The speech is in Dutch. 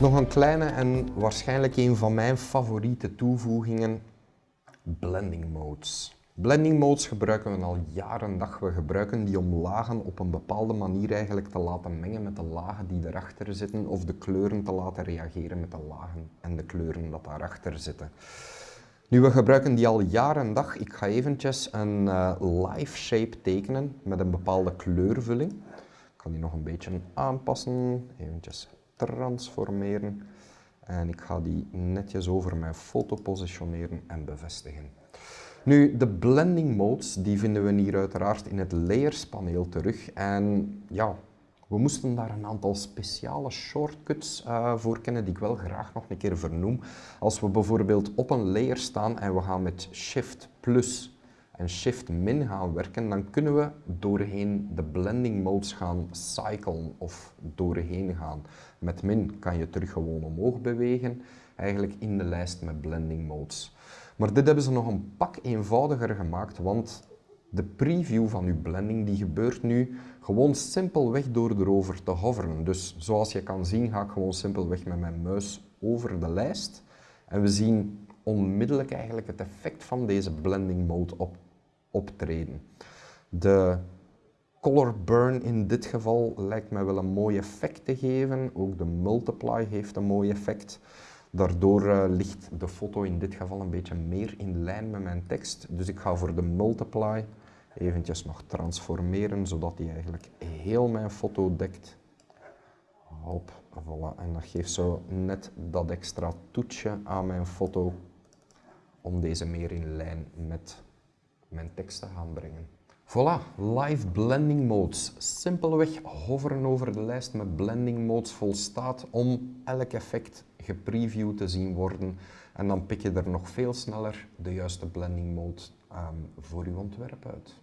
Nog een kleine en waarschijnlijk een van mijn favoriete toevoegingen, blending modes. Blending modes gebruiken we al jaren dag. We gebruiken die om lagen op een bepaalde manier eigenlijk te laten mengen met de lagen die erachter zitten of de kleuren te laten reageren met de lagen en de kleuren dat daarachter zitten. Nu, we gebruiken die al jaren dag. Ik ga eventjes een uh, live shape tekenen met een bepaalde kleurvulling. Ik kan die nog een beetje aanpassen, eventjes transformeren. En ik ga die netjes over mijn foto positioneren en bevestigen. Nu, de blending modes die vinden we hier uiteraard in het layers paneel terug. En ja, we moesten daar een aantal speciale shortcuts uh, voor kennen die ik wel graag nog een keer vernoem. Als we bijvoorbeeld op een layer staan en we gaan met Shift plus en Shift min gaan werken, dan kunnen we doorheen de blending modes gaan cyclen of doorheen gaan. Met min kan je terug gewoon omhoog bewegen, eigenlijk in de lijst met blending modes. Maar dit hebben ze nog een pak eenvoudiger gemaakt, want de preview van uw blending die gebeurt nu gewoon simpelweg door erover te hoveren. Dus zoals je kan zien ga ik gewoon simpelweg met mijn muis over de lijst en we zien onmiddellijk eigenlijk het effect van deze blending mode op, optreden. De color burn in dit geval lijkt mij wel een mooi effect te geven. Ook de multiply heeft een mooi effect. Daardoor uh, ligt de foto in dit geval een beetje meer in lijn met mijn tekst. Dus ik ga voor de multiply eventjes nog transformeren, zodat die eigenlijk heel mijn foto dekt. Hop, voilà. En dat geeft zo net dat extra toetsje aan mijn foto om deze meer in lijn met mijn tekst te gaan brengen. Voilà, live blending modes. Simpelweg hoveren over de lijst met blending modes volstaat om elk effect gepreviewd te zien worden. En dan pik je er nog veel sneller de juiste blending mode um, voor je ontwerp uit.